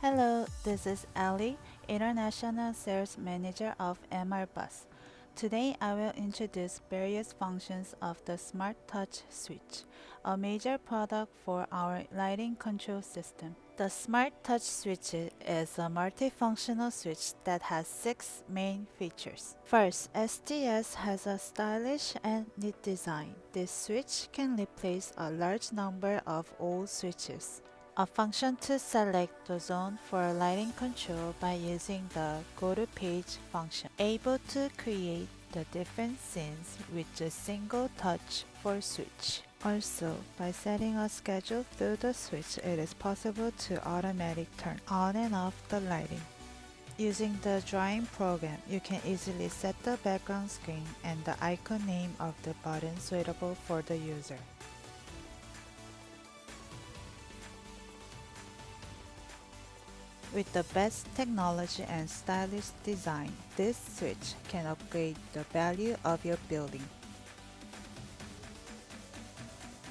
Hello, this is Ali, International Sales Manager of MR Bus. Today I will introduce various functions of the Smart Touch switch, a major product for our lighting control system. The Smart Touch switch is a multifunctional switch that has six main features. First, STS has a stylish and neat design. This switch can replace a large number of old switches a function to select the zone for lighting control by using the Go to Page function, able to create the different scenes with a single touch for switch. Also, by setting a schedule through the switch, it is possible to automatic turn on and off the lighting. Using the drawing program, you can easily set the background screen and the icon name of the button suitable for the user. With the best technology and stylish design, this switch can upgrade the value of your building.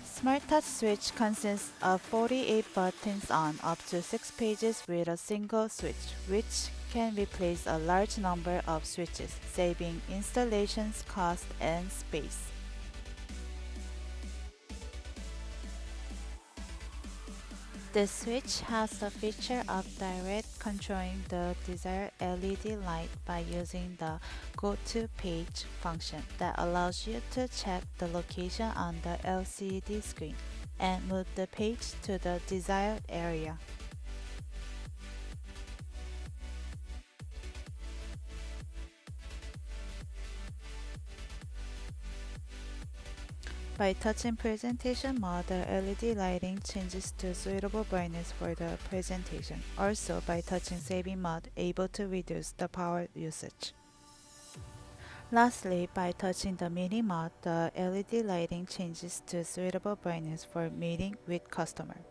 Smart Touch switch consists of 48 buttons on up to 6 pages with a single switch, which can replace a large number of switches, saving installations cost and space. The switch has the feature of direct controlling the desired LED light by using the Go to Page function that allows you to check the location on the LCD screen and move the page to the desired area. By touching presentation mode, the LED lighting changes to suitable brightness for the presentation. Also, by touching saving mode, able to reduce the power usage. Lastly, by touching the meeting mode, the LED lighting changes to suitable brightness for meeting with customer.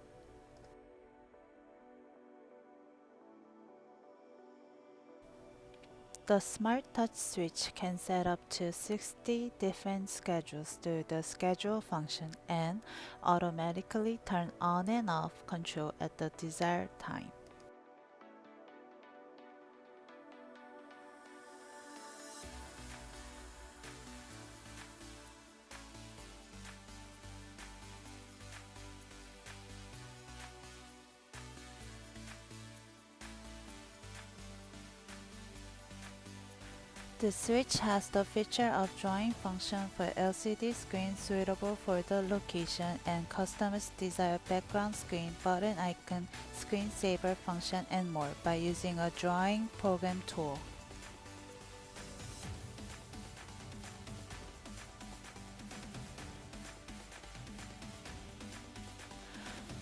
The Smart Touch switch can set up to 60 different schedules through the schedule function and automatically turn on and off control at the desired time. The switch has the feature of drawing function for LCD screen suitable for the location and customer's desired background screen, button icon, screensaver function, and more by using a drawing program tool.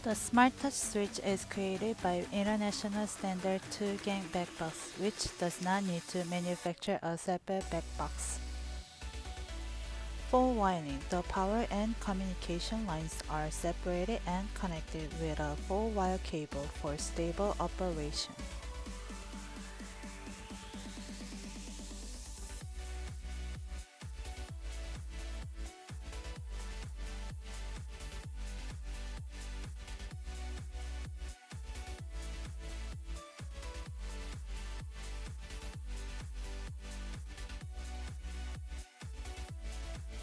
The Smart Touch switch is created by International Standard 2-gang backbox, which does not need to manufacture a separate backbox. For wiring, the power and communication lines are separated and connected with a 4-wire cable for stable operation.